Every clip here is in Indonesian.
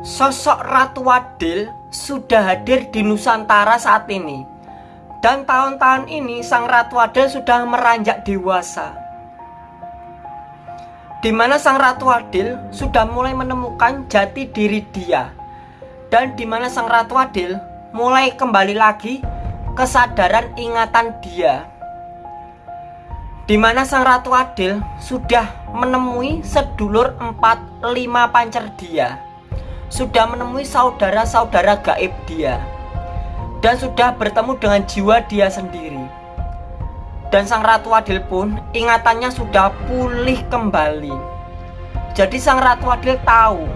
Sosok Ratu Adil sudah hadir di Nusantara saat ini. Dan tahun-tahun ini Sang Ratu Adil sudah meranjak dewasa. Di mana Sang Ratu Adil sudah mulai menemukan jati diri dia. Dan di mana Sang Ratu Adil mulai kembali lagi kesadaran ingatan dia. Di mana Sang Ratu Adil sudah menemui sedulur empat lima pancer dia sudah menemui saudara-saudara gaib dia dan sudah bertemu dengan jiwa dia sendiri. Dan Sang Ratu Adil pun ingatannya sudah pulih kembali. Jadi Sang Ratu Adil tahu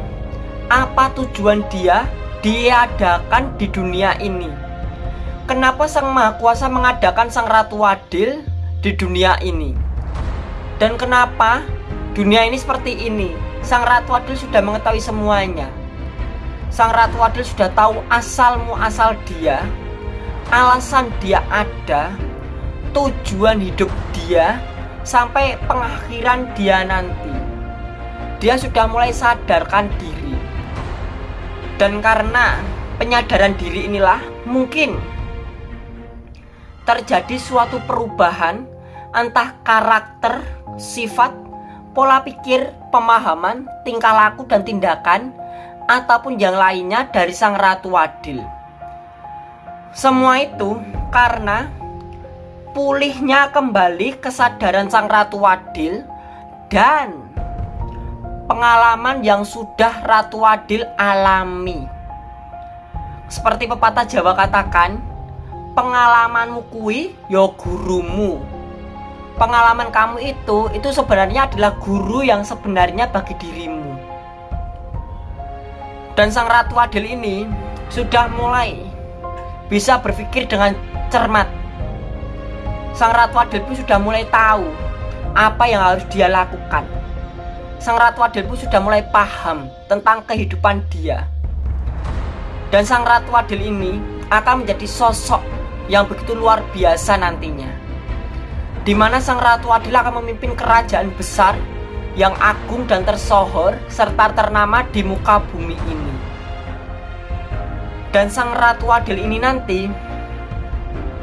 apa tujuan dia diadakan di dunia ini. Kenapa Sang Maha Kuasa mengadakan Sang Ratu Adil di dunia ini? Dan kenapa dunia ini seperti ini? Sang Ratu Adil sudah mengetahui semuanya. Sang Ratu Adil sudah tahu asal muasal dia, alasan dia ada, tujuan hidup dia, sampai pengakhiran dia nanti. Dia sudah mulai sadarkan diri. Dan karena penyadaran diri inilah mungkin terjadi suatu perubahan entah karakter, sifat, pola pikir, pemahaman, tingkah laku dan tindakan ataupun yang lainnya dari sang ratu adil. Semua itu karena pulihnya kembali kesadaran sang ratu adil dan pengalaman yang sudah ratu adil alami. Seperti pepatah Jawa katakan, pengalamanmu kui yo ya gurumu. Pengalaman kamu itu itu sebenarnya adalah guru yang sebenarnya bagi dirimu. Dan sang Ratu Adil ini sudah mulai bisa berpikir dengan cermat. Sang Ratu Adil pun sudah mulai tahu apa yang harus dia lakukan. Sang Ratu Adil pun sudah mulai paham tentang kehidupan dia. Dan Sang Ratu Adil ini akan menjadi sosok yang begitu luar biasa nantinya. Di mana Sang Ratu Adil akan memimpin kerajaan besar yang agung dan tersohor serta ternama di muka bumi ini. Dan sang Ratu Adil ini nanti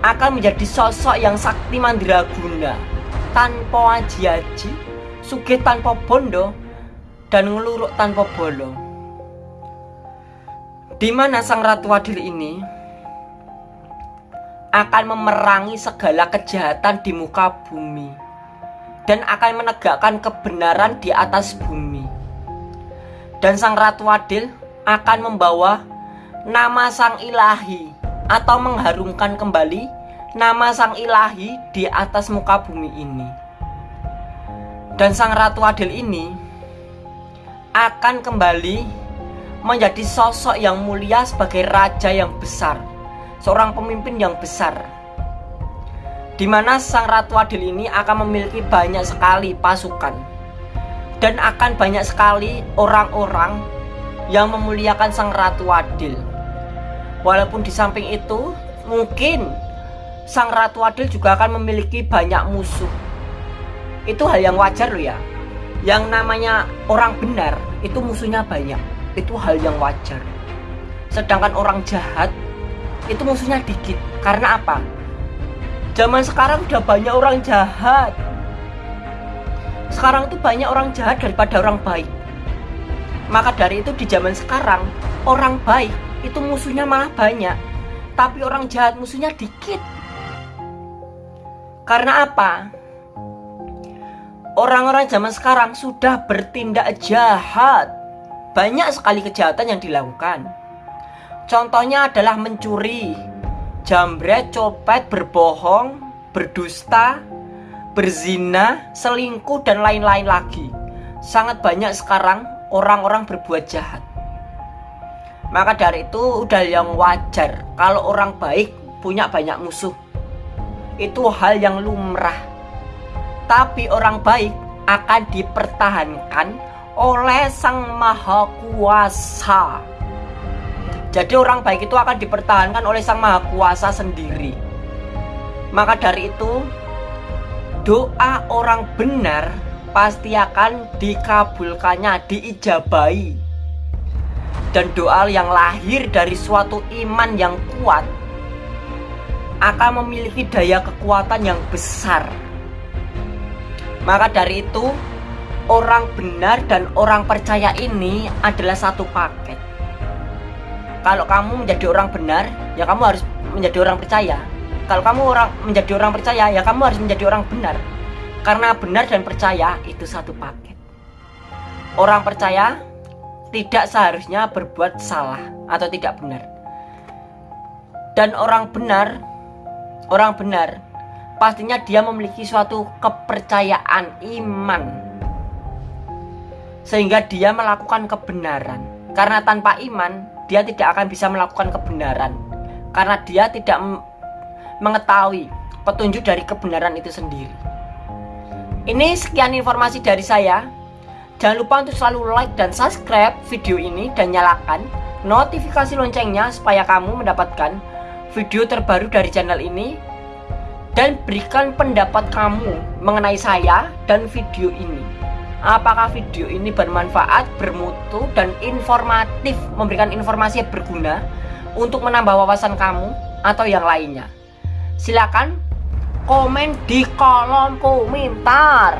akan menjadi sosok yang sakti mandiraguna tanpa aji-aji, sugih tanpa bondo, dan ngeluruk tanpa bolo. Di mana sang Ratu Adil ini akan memerangi segala kejahatan di muka bumi dan akan menegakkan kebenaran di atas bumi. Dan sang Ratu Adil akan membawa nama sang ilahi atau mengharumkan kembali nama sang ilahi di atas muka bumi ini. Dan sang Ratu Adil ini akan kembali menjadi sosok yang mulia sebagai raja yang besar, seorang pemimpin yang besar di mana sang Ratu Adil ini akan memiliki banyak sekali pasukan dan akan banyak sekali orang-orang yang memuliakan sang Ratu Adil. Walaupun di samping itu mungkin sang Ratu Adil juga akan memiliki banyak musuh. Itu hal yang wajar loh ya. Yang namanya orang benar itu musuhnya banyak. Itu hal yang wajar. Sedangkan orang jahat itu musuhnya dikit. Karena apa? Zaman sekarang udah banyak orang jahat. Sekarang tuh banyak orang jahat daripada orang baik. Maka dari itu di zaman sekarang orang baik itu musuhnya malah banyak, tapi orang jahat musuhnya dikit. Karena apa? Orang-orang zaman sekarang sudah bertindak jahat. Banyak sekali kejahatan yang dilakukan. Contohnya adalah mencuri, jambret, copet, berbohong, berdusta, berzina, selingkuh, dan lain-lain lagi. Sangat banyak sekarang orang-orang berbuat jahat. Maka dari itu udah yang wajar kalau orang baik punya banyak musuh. Itu hal yang lumrah. Tapi orang baik akan dipertahankan oleh Sang Maha Kuasa. Jadi orang baik itu akan dipertahankan oleh Sang Maha Kuasa sendiri. Maka dari itu, doa orang benar pasti akan dikabulkannya, diijabai. dan doa yang lahir dari suatu iman yang kuat akan memiliki daya kekuatan yang besar. Maka dari itu, orang benar dan orang percaya ini adalah satu paket. Kalau kamu menjadi orang benar, ya kamu harus menjadi orang percaya. Kalau kamu orang menjadi orang percaya, ya kamu harus menjadi orang benar. Karena benar dan percaya itu satu paket. Orang percaya tidak seharusnya berbuat salah atau tidak benar. Dan orang benar, orang benar pastinya dia memiliki suatu kepercayaan iman sehingga dia melakukan kebenaran. Karena tanpa iman, dia tidak akan bisa melakukan kebenaran. Karena dia tidak mengetahui petunjuk dari kebenaran itu sendiri. Ini sekian informasi dari saya. Jangan lupa untuk selalu like dan subscribe video ini dan nyalakan notifikasi loncengnya supaya kamu mendapatkan video terbaru dari channel ini dan berikan pendapat kamu mengenai saya dan video ini. Apakah video ini bermanfaat, bermutu, dan informatif, memberikan informasi yang berguna untuk menambah wawasan kamu atau yang lainnya? Silakan komen di kolom komentar.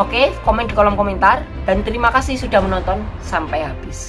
Oke, komen di kolom komentar dan terima kasih sudah menonton sampai habis.